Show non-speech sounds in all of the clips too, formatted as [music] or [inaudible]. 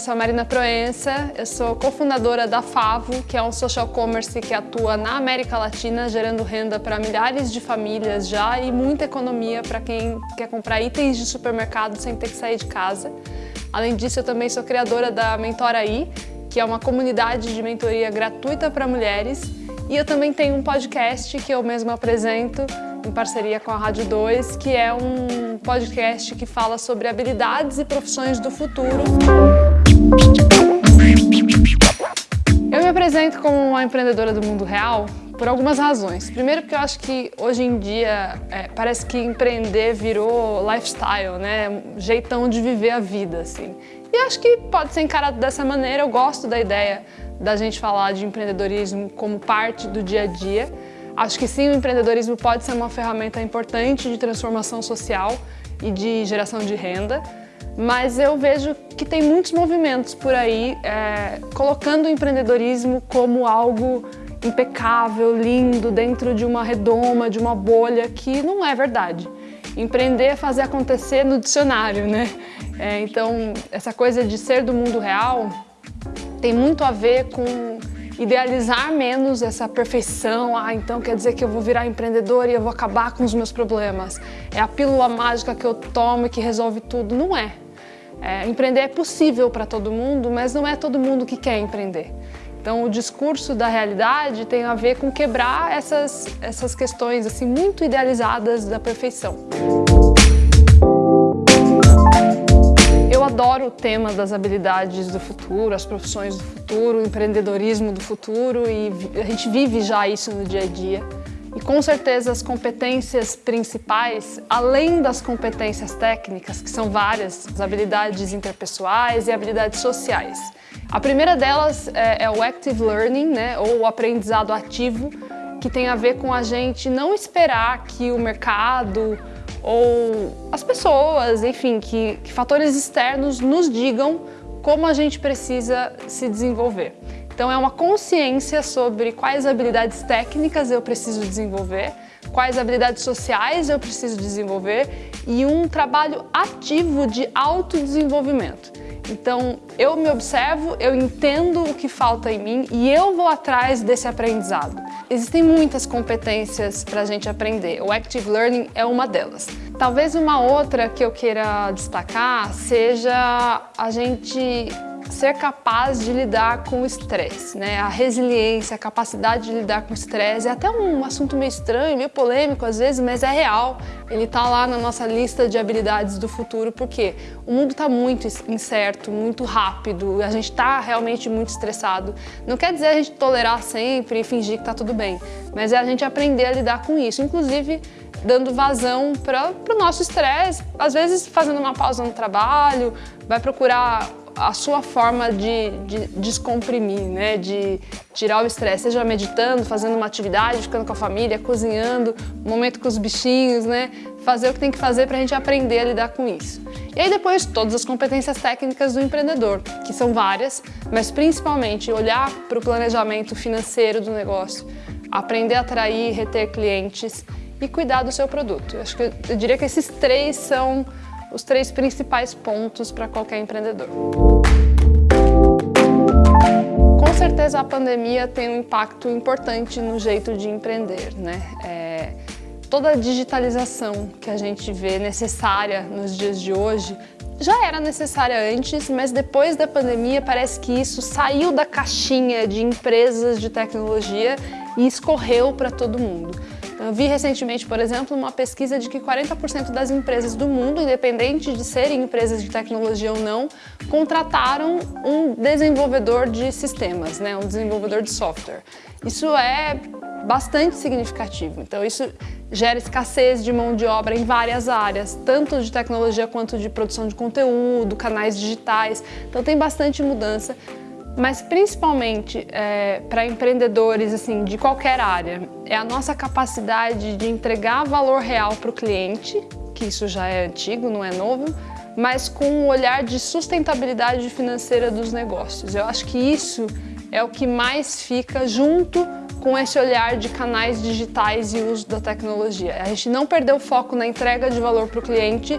eu sou a Marina Proença, eu sou cofundadora da Favo, que é um social commerce que atua na América Latina, gerando renda para milhares de famílias já e muita economia para quem quer comprar itens de supermercado sem ter que sair de casa. Além disso, eu também sou criadora da Mentoraí, que é uma comunidade de mentoria gratuita para mulheres. E eu também tenho um podcast que eu mesma apresento, em parceria com a Rádio 2, que é um podcast que fala sobre habilidades e profissões do futuro. Eu me apresento como uma empreendedora do mundo real por algumas razões. Primeiro porque eu acho que hoje em dia é, parece que empreender virou lifestyle, né? Um jeitão de viver a vida, assim. E acho que pode ser encarado dessa maneira, eu gosto da ideia da gente falar de empreendedorismo como parte do dia a dia, Acho que sim, o empreendedorismo pode ser uma ferramenta importante de transformação social e de geração de renda, mas eu vejo que tem muitos movimentos por aí é, colocando o empreendedorismo como algo impecável, lindo, dentro de uma redoma, de uma bolha, que não é verdade. Empreender é fazer acontecer no dicionário, né? É, então, essa coisa de ser do mundo real tem muito a ver com idealizar menos essa perfeição, ah, então quer dizer que eu vou virar empreendedor e eu vou acabar com os meus problemas. É a pílula mágica que eu tomo e que resolve tudo. Não é. É empreender é possível para todo mundo, mas não é todo mundo que quer empreender. Então o discurso da realidade tem a ver com quebrar essas, essas questões assim muito idealizadas da perfeição. adoro o tema das habilidades do futuro, as profissões do futuro, o empreendedorismo do futuro e a gente vive já isso no dia a dia. E com certeza as competências principais, além das competências técnicas, que são várias, as habilidades interpessoais e habilidades sociais. A primeira delas é, é o Active Learning, né, ou o aprendizado ativo, que tem a ver com a gente não esperar que o mercado ou as pessoas, enfim, que, que fatores externos nos digam como a gente precisa se desenvolver. Então é uma consciência sobre quais habilidades técnicas eu preciso desenvolver, quais habilidades sociais eu preciso desenvolver e um trabalho ativo de autodesenvolvimento. Então, eu me observo, eu entendo o que falta em mim e eu vou atrás desse aprendizado. Existem muitas competências para a gente aprender, o Active Learning é uma delas. Talvez uma outra que eu queira destacar seja a gente ser capaz de lidar com o estresse, né? A resiliência, a capacidade de lidar com o estresse é até um assunto meio estranho, meio polêmico às vezes, mas é real. Ele está lá na nossa lista de habilidades do futuro, porque o mundo está muito incerto, muito rápido, a gente está realmente muito estressado. Não quer dizer a gente tolerar sempre e fingir que está tudo bem, mas é a gente aprender a lidar com isso, inclusive dando vazão para o nosso estresse, às vezes fazendo uma pausa no trabalho, vai procurar a sua forma de, de descomprimir, né? de tirar o estresse, seja meditando, fazendo uma atividade, ficando com a família, cozinhando, um momento com os bichinhos, né? fazer o que tem que fazer para a gente aprender a lidar com isso. E aí depois todas as competências técnicas do empreendedor, que são várias, mas principalmente olhar para o planejamento financeiro do negócio, aprender a atrair e reter clientes e cuidar do seu produto. Eu acho que eu diria que esses três são os três principais pontos para qualquer empreendedor. Com certeza a pandemia tem um impacto importante no jeito de empreender. Né? É, toda a digitalização que a gente vê necessária nos dias de hoje já era necessária antes, mas depois da pandemia parece que isso saiu da caixinha de empresas de tecnologia e escorreu para todo mundo. Eu vi recentemente, por exemplo, uma pesquisa de que 40% das empresas do mundo, independente de serem empresas de tecnologia ou não, contrataram um desenvolvedor de sistemas, né? um desenvolvedor de software. Isso é bastante significativo. Então isso gera escassez de mão de obra em várias áreas, tanto de tecnologia quanto de produção de conteúdo, canais digitais. Então tem bastante mudança mas principalmente é, para empreendedores assim, de qualquer área, é a nossa capacidade de entregar valor real para o cliente, que isso já é antigo, não é novo, mas com um olhar de sustentabilidade financeira dos negócios. Eu acho que isso é o que mais fica junto com esse olhar de canais digitais e uso da tecnologia. A gente não perdeu o foco na entrega de valor para o cliente,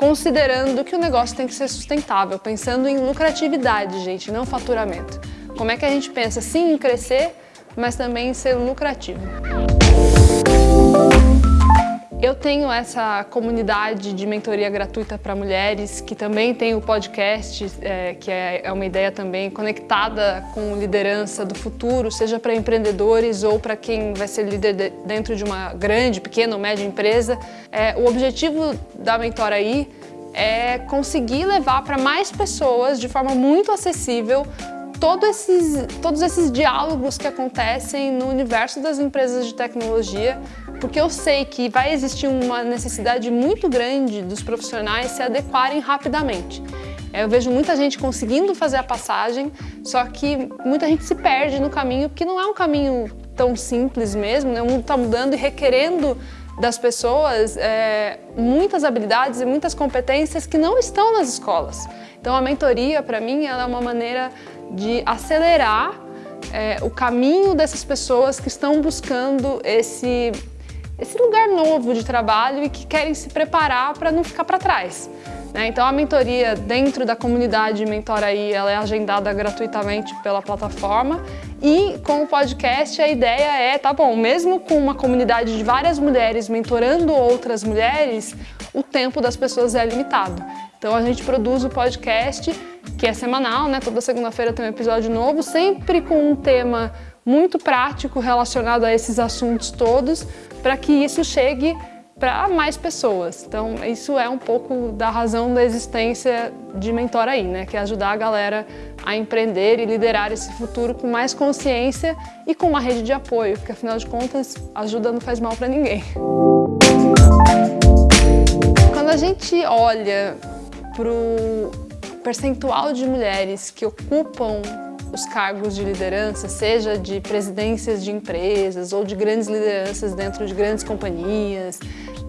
considerando que o negócio tem que ser sustentável, pensando em lucratividade, gente, não faturamento. Como é que a gente pensa sim em crescer, mas também em ser lucrativo. Eu tenho essa comunidade de mentoria gratuita para mulheres, que também tem o podcast, é, que é, é uma ideia também conectada com liderança do futuro, seja para empreendedores ou para quem vai ser líder de, dentro de uma grande, pequena ou média empresa. É, o objetivo da Mentora aí é conseguir levar para mais pessoas de forma muito acessível todo esses, todos esses diálogos que acontecem no universo das empresas de tecnologia, porque eu sei que vai existir uma necessidade muito grande dos profissionais se adequarem rapidamente. Eu vejo muita gente conseguindo fazer a passagem, só que muita gente se perde no caminho, porque não é um caminho tão simples mesmo, né? o mundo está mudando e requerendo das pessoas é, muitas habilidades e muitas competências que não estão nas escolas. Então a mentoria, para mim, ela é uma maneira de acelerar é, o caminho dessas pessoas que estão buscando esse, esse lugar novo de trabalho e que querem se preparar para não ficar para trás. Né? Então a mentoria dentro da comunidade Mentora aí, ela é agendada gratuitamente pela plataforma e com o podcast a ideia é, tá bom, mesmo com uma comunidade de várias mulheres mentorando outras mulheres, o tempo das pessoas é limitado. Então a gente produz o podcast, que é semanal, né? Toda segunda-feira tem um episódio novo, sempre com um tema muito prático relacionado a esses assuntos todos, para que isso chegue para mais pessoas. Então isso é um pouco da razão da existência de Mentor aí, né? Que é ajudar a galera a empreender e liderar esse futuro com mais consciência e com uma rede de apoio, porque afinal de contas, ajuda não faz mal para ninguém. Quando a gente olha para o percentual de mulheres que ocupam os cargos de liderança, seja de presidências de empresas ou de grandes lideranças dentro de grandes companhias,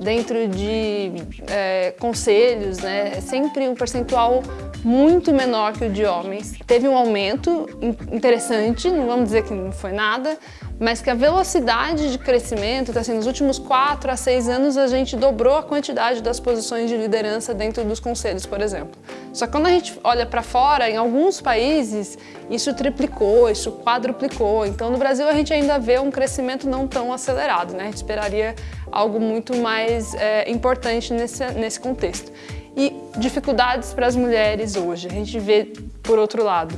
dentro de é, conselhos, né? É sempre um percentual muito menor que o de homens. Teve um aumento interessante, não vamos dizer que não foi nada, mas que a velocidade de crescimento, assim, nos últimos 4 a 6 anos a gente dobrou a quantidade das posições de liderança dentro dos conselhos, por exemplo. Só que quando a gente olha para fora, em alguns países, isso triplicou, isso quadruplicou. Então no Brasil a gente ainda vê um crescimento não tão acelerado, né? A gente esperaria algo muito mais é, importante nesse, nesse contexto. E dificuldades para as mulheres hoje, a gente vê por outro lado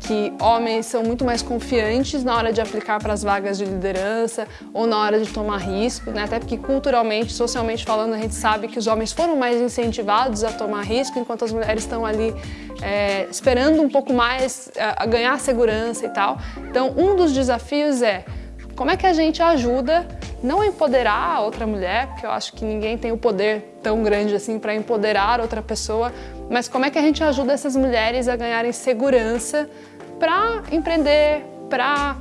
que homens são muito mais confiantes na hora de aplicar para as vagas de liderança ou na hora de tomar risco, né? até porque culturalmente, socialmente falando, a gente sabe que os homens foram mais incentivados a tomar risco, enquanto as mulheres estão ali é, esperando um pouco mais a, a ganhar segurança e tal. Então, um dos desafios é como é que a gente ajuda não a empoderar a outra mulher, porque eu acho que ninguém tem o poder tão grande assim para empoderar outra pessoa, mas como é que a gente ajuda essas mulheres a ganharem segurança para empreender, para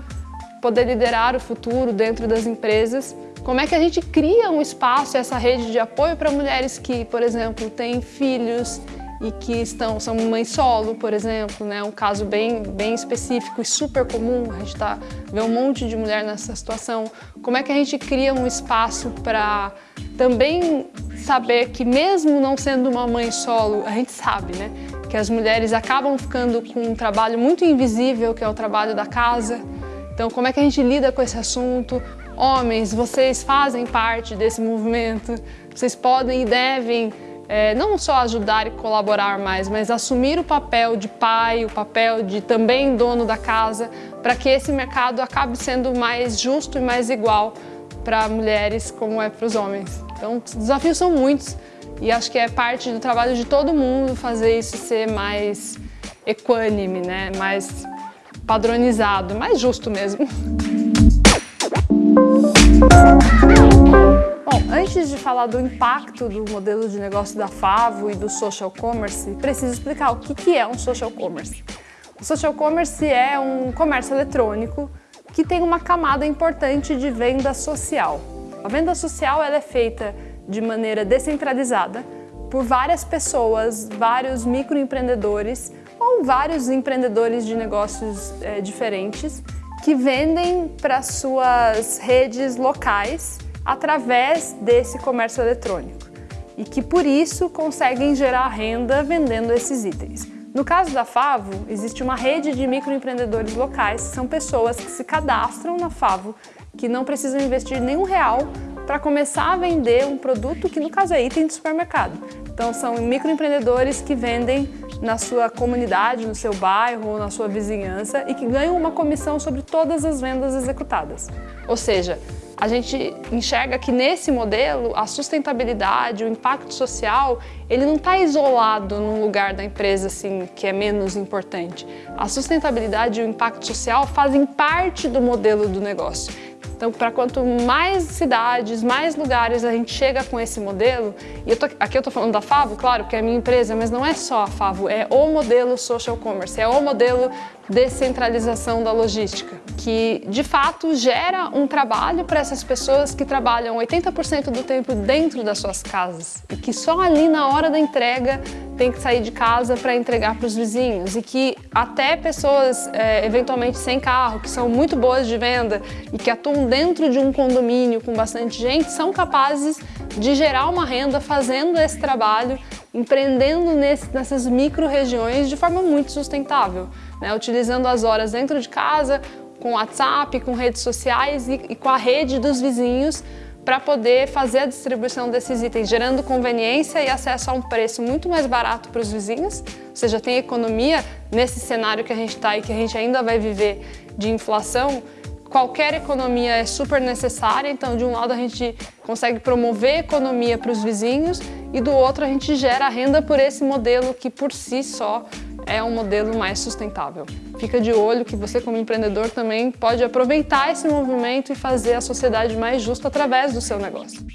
poder liderar o futuro dentro das empresas. Como é que a gente cria um espaço, essa rede de apoio para mulheres que, por exemplo, têm filhos e que estão, são mães solo, por exemplo, né? um caso bem, bem específico e super comum, a gente tá, vê um monte de mulher nessa situação. Como é que a gente cria um espaço para também saber que mesmo não sendo uma mãe solo, a gente sabe, né? que as mulheres acabam ficando com um trabalho muito invisível, que é o trabalho da casa. Então, como é que a gente lida com esse assunto? Homens, vocês fazem parte desse movimento, vocês podem e devem é, não só ajudar e colaborar mais, mas assumir o papel de pai, o papel de também dono da casa, para que esse mercado acabe sendo mais justo e mais igual para mulheres como é para os homens. Então, os desafios são muitos, e acho que é parte do trabalho de todo mundo fazer isso ser mais equânime, né? mais padronizado, mais justo mesmo. [laughs] falar do impacto do modelo de negócio da Favo e do social commerce, preciso explicar o que é um social commerce. O social commerce é um comércio eletrônico que tem uma camada importante de venda social. A venda social ela é feita de maneira descentralizada por várias pessoas, vários microempreendedores ou vários empreendedores de negócios é, diferentes que vendem para suas redes locais através desse comércio eletrônico. e que por isso conseguem gerar renda vendendo esses itens. No caso da Favo, existe uma rede de microempreendedores locais, são pessoas que se cadastram na Favo, que não precisam investir nenhum real para começar a vender um produto que no caso é item de supermercado. Então são microempreendedores que vendem na sua comunidade, no seu bairro ou na sua vizinhança e que ganham uma comissão sobre todas as vendas executadas. Ou seja, a gente enxerga que nesse modelo a sustentabilidade, o impacto social, ele não está isolado num lugar da empresa assim que é menos importante. A sustentabilidade e o impacto social fazem parte do modelo do negócio. Então, para quanto mais cidades, mais lugares a gente chega com esse modelo, e tô, aqui eu estou falando da Favo, claro, que é a minha empresa, mas não é só a Favo, é o modelo social commerce, é o modelo descentralização da logística, que de fato gera um trabalho para essas pessoas que trabalham 80% do tempo dentro das suas casas e que só ali na hora da entrega tem que sair de casa para entregar para os vizinhos e que até pessoas é, eventualmente sem carro, que são muito boas de venda e que atuam dentro de um condomínio com bastante gente, são capazes de gerar uma renda fazendo esse trabalho, empreendendo nesse, nessas micro-regiões de forma muito sustentável, né? utilizando as horas dentro de casa, com WhatsApp, com redes sociais e, e com a rede dos vizinhos para poder fazer a distribuição desses itens, gerando conveniência e acesso a um preço muito mais barato para os vizinhos, ou seja, tem economia nesse cenário que a gente está e que a gente ainda vai viver de inflação, qualquer economia é super necessária, então de um lado a gente consegue promover economia para os vizinhos e do outro a gente gera renda por esse modelo que por si só é um modelo mais sustentável. Fica de olho que você como empreendedor também pode aproveitar esse movimento e fazer a sociedade mais justa através do seu negócio.